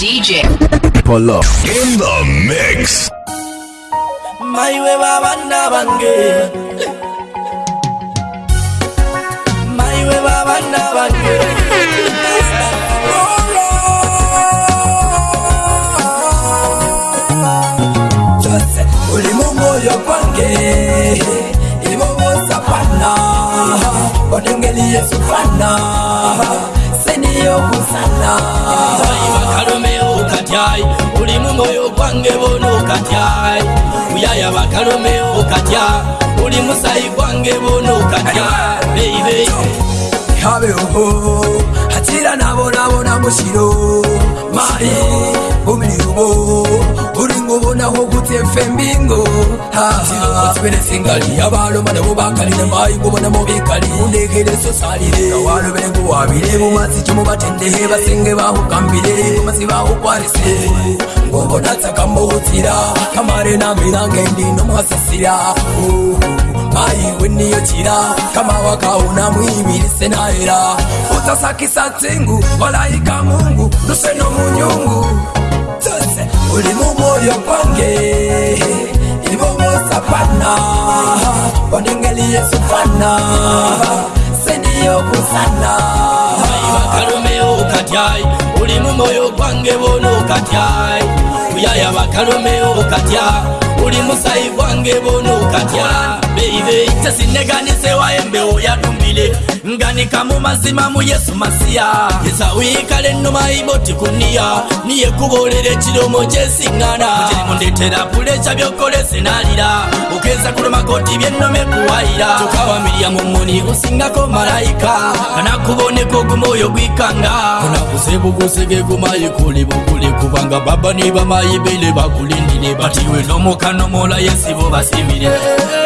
DJ Polo in the mix. My way, Babanda Bange. My way, Babanda Bange. ibobosapana odengeliyesufana yokusala ayi bakalomeo katyayi uli mumoyo gwange bona katyayi uyaya bakalomeo katya uli musayi gwange bona katya beibe abe oho hatira nabonabona mushiro mari bumiri ubo uri ngubonaho gutefembingo tibele singali abaloba nabo bakalile mayi kubonamo bikali undekele sosalile awalobele nguwabile mumasiki mubatendehe basenge bahukambile mumasi bahukwarise ngobonatsakamuhutsila kamare namilange ndi nomuhasasila mayi weniyotila kamawakawuna mwibilise naela utasakisa tsingu walaika mungu luseno munyungu tse uli mumoyo kwange sapana onengeli yesufana seniyokusana ayivakalomeo ukatyai uli mumoyo gwange bono ukatyai uyaya vakalomeo ukatya uli musayi gwange bono ukatya ive tesine ganise wa embewo yadumbile nganikamu mazima mu yesu masiya yesa uyikale nnuma iboti kuniya niyekubolere chilomo chesiŋgana mundetera pule chabyokole sinalira ukeza kulumakoti byennome kuwayira tukawa miriamu muni usingako malayika kanakuboneko gumoyo gwikanga kunakuse buguseke gumayi kuli bukuli kubanga baba ni bamayi bele bakulindile batiwe lomokanomola yesi bo basimire hey, hey.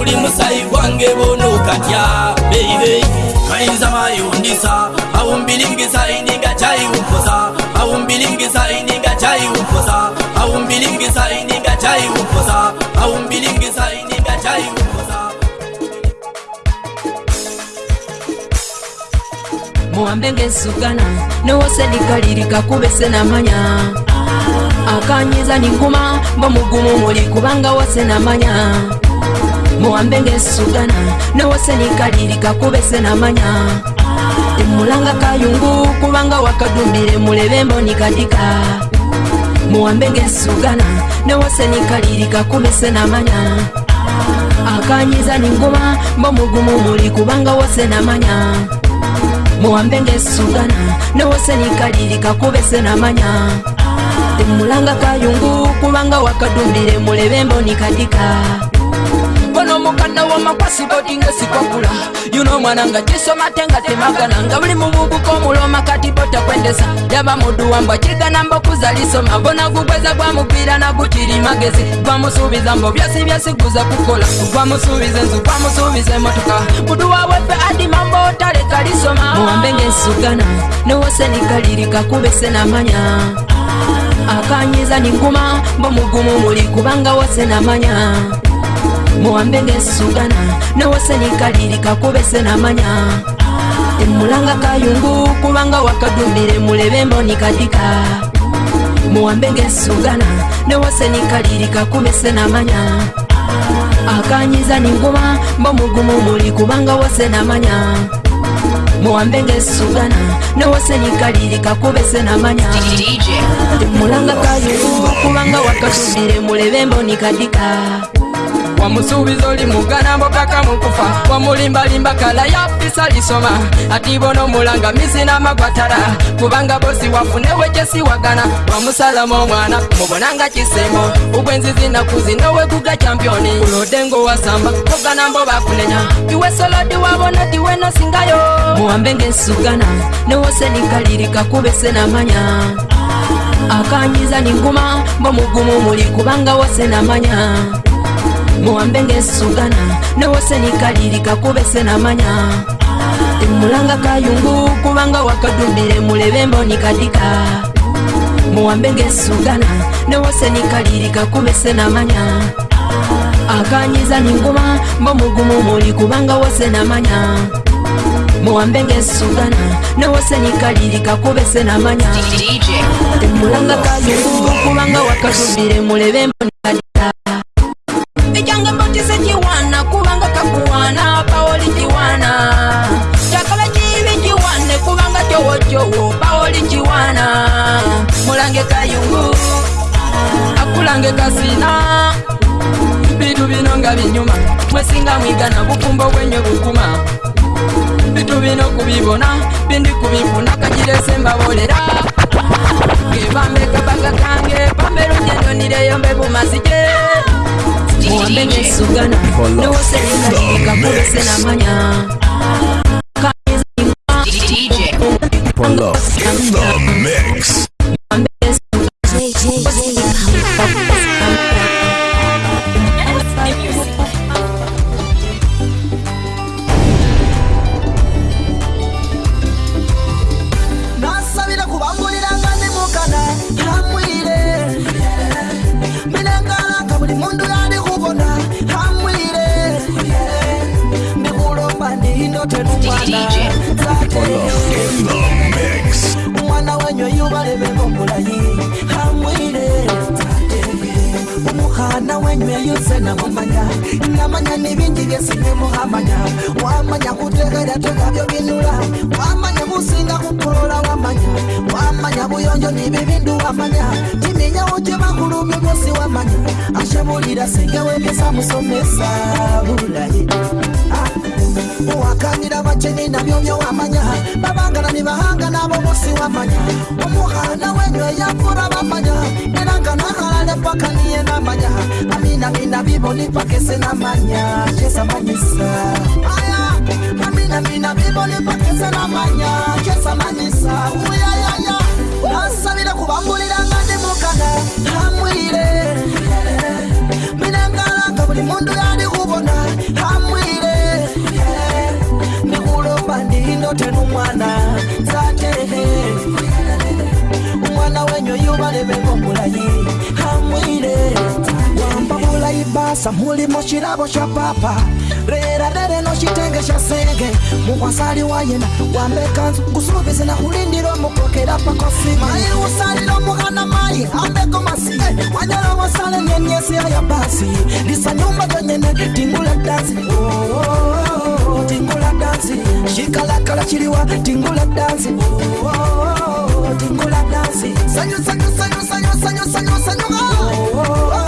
uli musayi gwange bonukatya beibei kayinza mayundisa aumbilingisa ininga chaiumposa aumbilingisa ininga chaiumposa aumbilingisa ininga chaiumposa aumbilingisa ininga chai muhambe ngesugana nowose likalilika kubese namanya akanyiza ninguma mbo mugumu muli kubanga wose namanya muwambe ng'esugana newasenikalirika kubese namanya temulanga kayungu kubanga wakadumire mulebe mboni katika muwambe ng'esugana newasenikalirika kubese namanya akanyiza ninguma mbomugumu muli kubanga wose namanya muwambe ng'esugana newasenikalirika kubese namanya temulanga kayungu kubanga wakadumbire mulebe mboni mwana wa makwasi boti nga sikwakula yuno mwana nga chisoma te nga temagana nga buli mububuka omuloma kati botakwendesa yaba muduwambwa chigana mbo kuza lisoma bona gubweza gwa mupira nagukiri magezi gwamusubiza mbo byasi byasi guza kukola gwamusubize nzu gwamusubize motoka muduwawepe adima mbo otaleka lisoma muwambenge nsugana newosenikalilika kubese namanya akanyiza ninguma mbo mugumu muli kubanga wose namanya ah. muwambe ngensugana nawasenikaliri kakubese namanya emulanga kayungu kubanga wakadumire mulebe mboni kadika muwambe ngensugana nawasenikaliri kakubese namanya akanyiza ninguma mbomugumu muli kubanga wose namanya muwambe ngensugana nawasenikaliri kakubese namanya emulanga kayungu kubanga wakadumire mulebe mboni kadika omusuubizi oli muganambo paka mukufa omulimbalimba kala yapisa lisoma ati bona omulanga misi n'amagwatala kubanga bosi wafune wekyesiwagana wamusalamu omwana mubonanga kisembo ugwenzizi naku zinowekuga campyoni kulodengo wasamba oganambo bakunenya iwesolodi wabona tiwenosingayo muwambe ngensugana newose nikalirika kubese namanya akanyiza ninguma mbomugumu muli kubanga wose namanya ah. muwambe ng'esugana newose nikalirika kubese namanya temulanga kayungu kubanga wakadumbire mulebe mboni kadika muwambe ng'esugana newose nikalirika kubese namanya akanyiza ninguma mbo mugumu muli kubanga wose namanya muwambe ng'esugana newose nikalirika kubese namanya temulanga kayungu kubanga wakadumbire mulebe mboni na bukumba wenye kukuma bitu bino kubibona bindi kubifuna kagirese mbabolera kebambe kabaga kange pambe lugendo nireyombe bumasije muwambe nesugana kulese namanya In the mix. ndamanya nibingi byesinemu amanya wamanya kutegera tegabyobinula wamanya kusinga kukolola wamanya wamanya buyonjo nibibindu wamanya timenyawo kyebakulumbe bosi wamanya ashebulira singewegesa musomesa bulayi owakanira bakene nabyo byowamanya babangana ne bahanga nabo bosi wamanya omuhana wenyo eyakura bamanya nerangana halale paka niye namanya aminamina biboni pakese namanya kesamanyisa aya aminamina biboni pakese namanya kesamanyisa uyayaya nasabire kubambuliranga ndimukana hamwire minengalanga buli mundu yalihu yote numwana zatehe umwana wenyu yubalebekomulayi hamwire basa mulimo kirabo cha papa leera lere nokitengesha senge mukwasali wayena wambekanzu nkusuubizi nakulindira omukokera pakosi maye usalira omukana maye amekomasi wanyala wasale nyenyesi aya basi lisa nyumba yonyene tingula dansi tingula dansi shikalakala kiriwa tingula dansi tingula dansi sanyu sanyu sanyu sanyu sanyu sanyu sanyu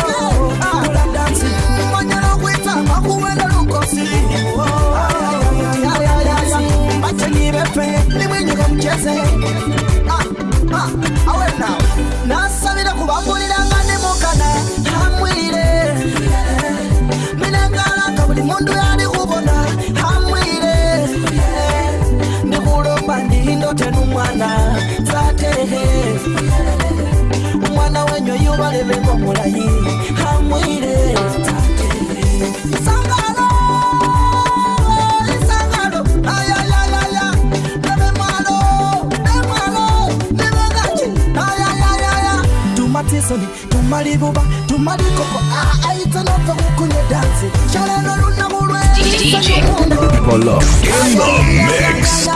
tisoni DJ Polo in the mix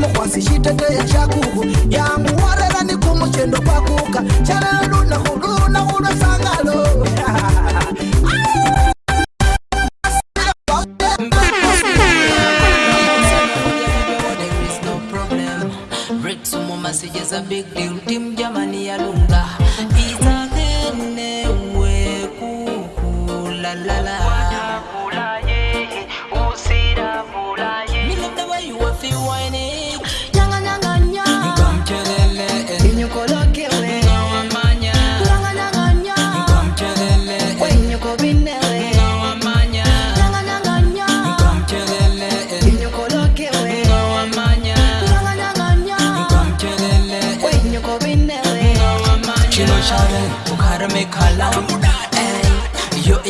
mukwasi xiteteya xakuku yangu wa rela ni khumu cendo kwakuka xa lelo lunakulunakulwesangalo yeah.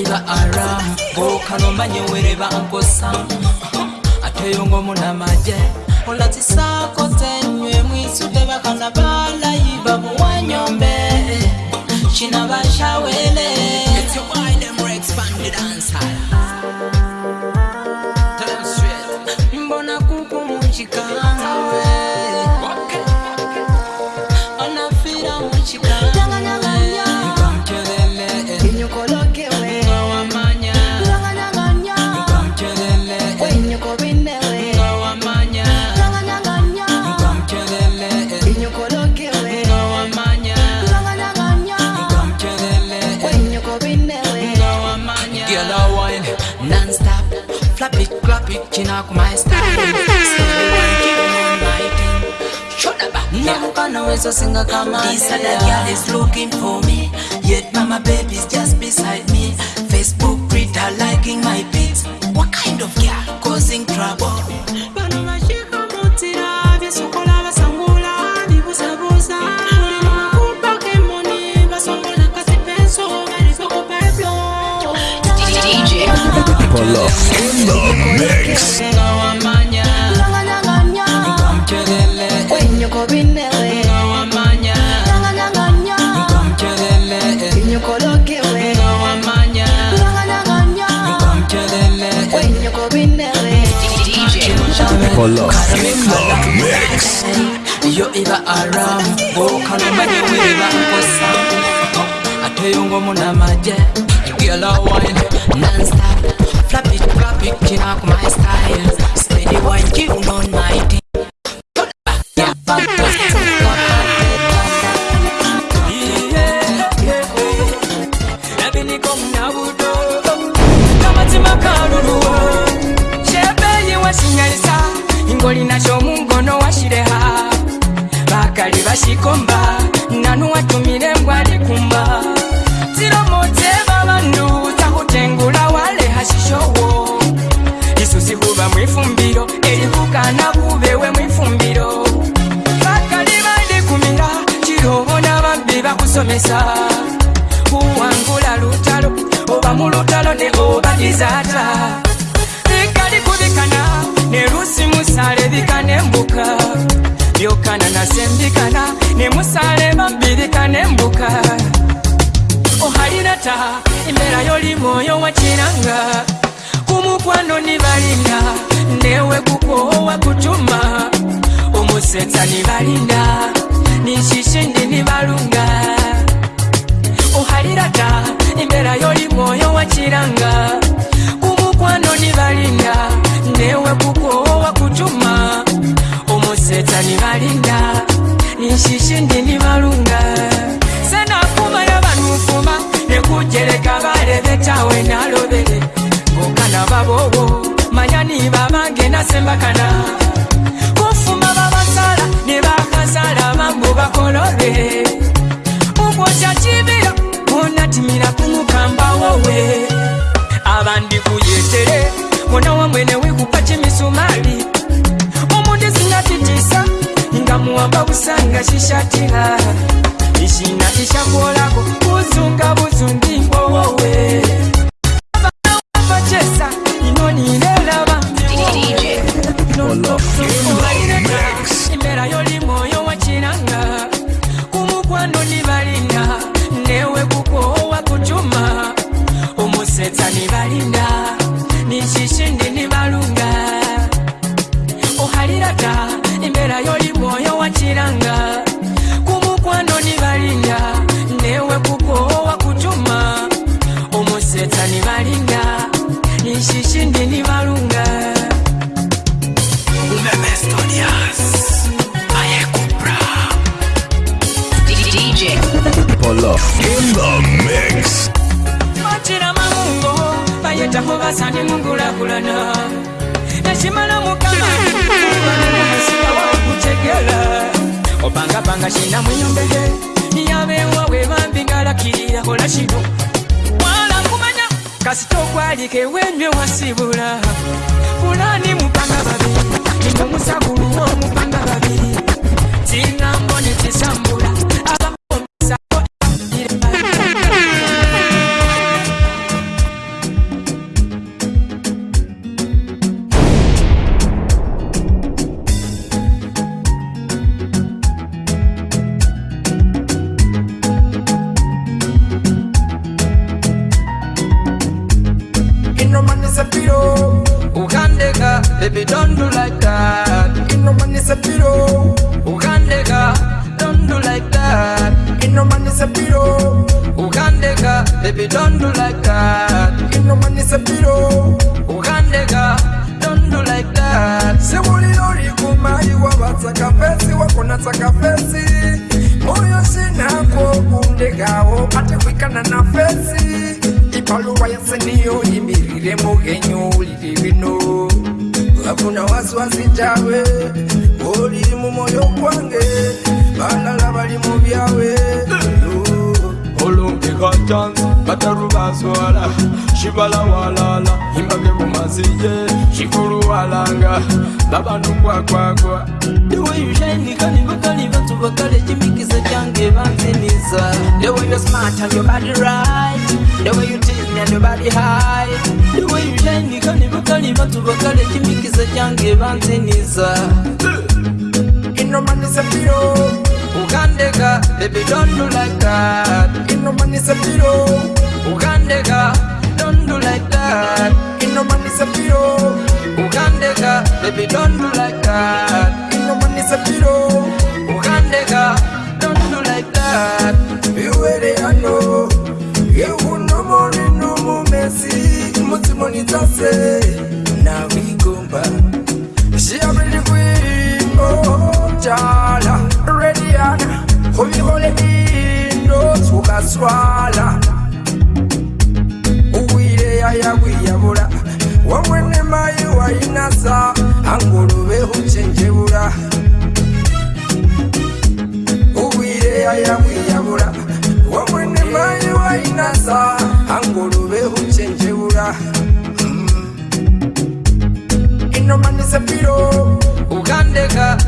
nga ara bookano manyewere bankosa ate yo ng'omunamagye olatisaako tenywe mwisudde bakana balayiba buwanyombe kinabashawele It's your wine, them expanded answer. so sing a come on. This other girl is looking for me, yet mama baby's just beside me. Facebook Twitter liking my beats. What kind of girl causing trouble? DJ in the mix. pull up. mix. Yo iba around, woka nomanyi wiriba nkosa Ate yo ng'omuna magye, girl a wine non-stop Flap it, flap it, kina my style Steady wine, you know my mukwano nibalinda ndewe kukowa kutuma omusetsa nibalinda nishishi ndi nibalunga uhalirata imbera yoli mwoyo wa chilanga kumukwano nibalinda ndewe kukowa kutuma omusetsa nibalinda nishishi ndi nibalunga senakumala banufuma nekujeleka balebetawe nalobele kana vavowo manyani vavange nasembakana kufuma vavasala nevakasala vangu vakolove ukuchachivira onatimira kumukamba wowe avandi kuyetere mwana wamwene wikupa chimisumali omundisingatitisa ingamuwamba kusanga chishatila ichina ichakuolako kuzunga buzungingo wowe oh, ndishindini valunga macira mamungo vayetako vasani mungulakulana nacimala mukamaasiwa wakucegela opangapanga cina mwinyombehe yavewa we vambingalakilila kola cinu kasi togwalike wenywe wasibula fulani mupanga babiri nino musagulu womupanga babiri tinambo nitisambula una wasiwasi jawe oli mumoyo kwange bana labali mubyawe eh. olungi katanza kataru baswala shibala walala imbage bumazije shikulu walanga labanu kwakwakwa ndewoyushainikanivakalivatuvakale cimikisa cange banzimiza ndewoyosmatayobadirit kumenya nibabihaye niwe yujeniga nibakaniba tubakare kimikize cyange banziniza ukandega bebi dondu lakaa ukandega dondu lakaa ukandega bebi dondu lakaa ukandega dondu lakaa iwere hano yewuna mercy, multi money to Now we go back. She a ready queen, oh, jala, ready and holy holy in, no tuka swala. Uwile ya ya wia vula, wawene mayu wa inasa, angulube uchenje vula. Uwile ya ya wia vula, wawene mayu wa inasa, angulube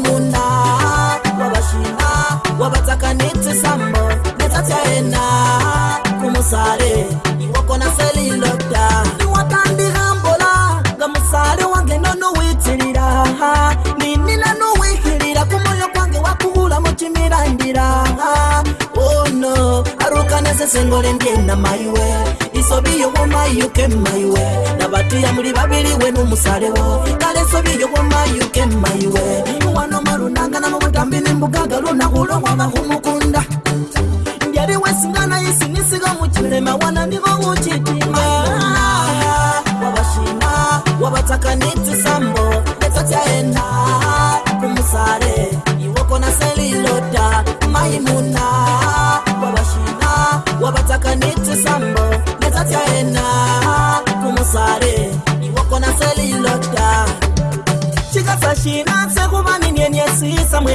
nduna wavashima wavatakanite sambo netatyaena kumusale iwakona selilota niwatandihambola nga musale wange nonuwitilila ninina nuwihilila kumoyo kwange wakuhula mucimilandila ono oh arukanese sengolendye na maiwe isobiyo womayuke maiwe na vatiya muli vavili wenu musalewo kale sobiyo womayuke maiwe nembugaga lunakulo wabahumukunda ndyaliwesingana isinisiga muchilema wana nivo uchiti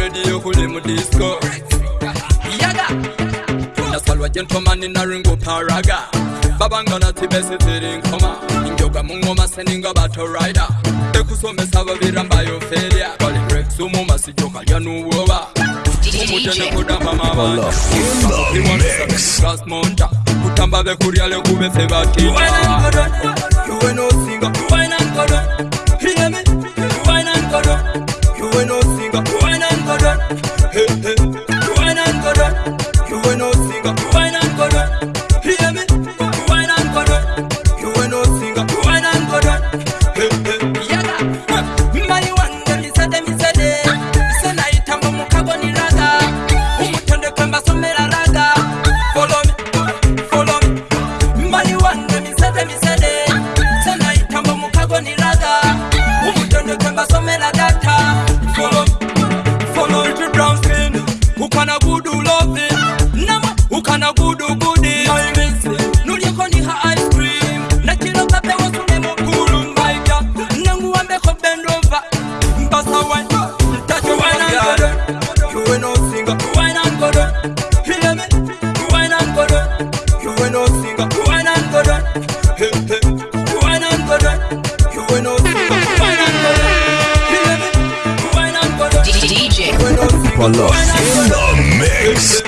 radio kule mu disco yaga nasalwa gentleman in a ringo paraga baba ngana ti bese tering koma ngoga mungo maseninga battle rider ekusome sava viramba yo feria kali break sumo masijoka yanu woba Mutene kudamba mama Kas monta Kutamba vekuria lekuve sevaki Kuwe na ngodona Kuwe no singa Kuwe na ngodona Polo in the mix.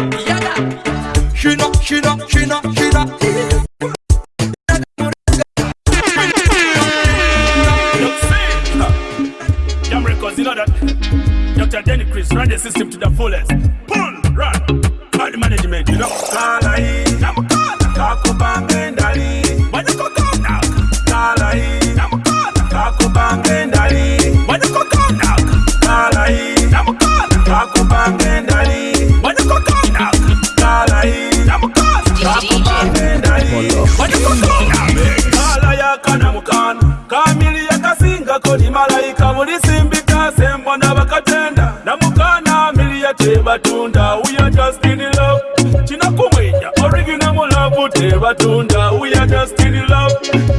vatunda uya justin love tinakumwenya origina mulavu tevatunda uya justin love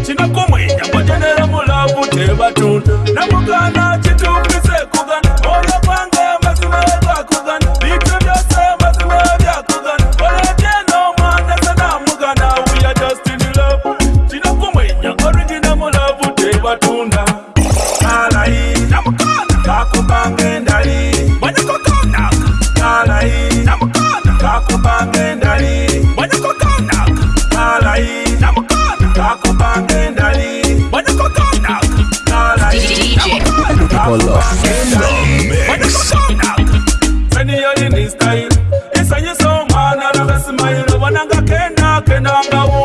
tinakumwenya kwatenera mulavu tevatunda namukana chit freestyle esanyisa omwana rakasimbayiro vonangakenakenangawo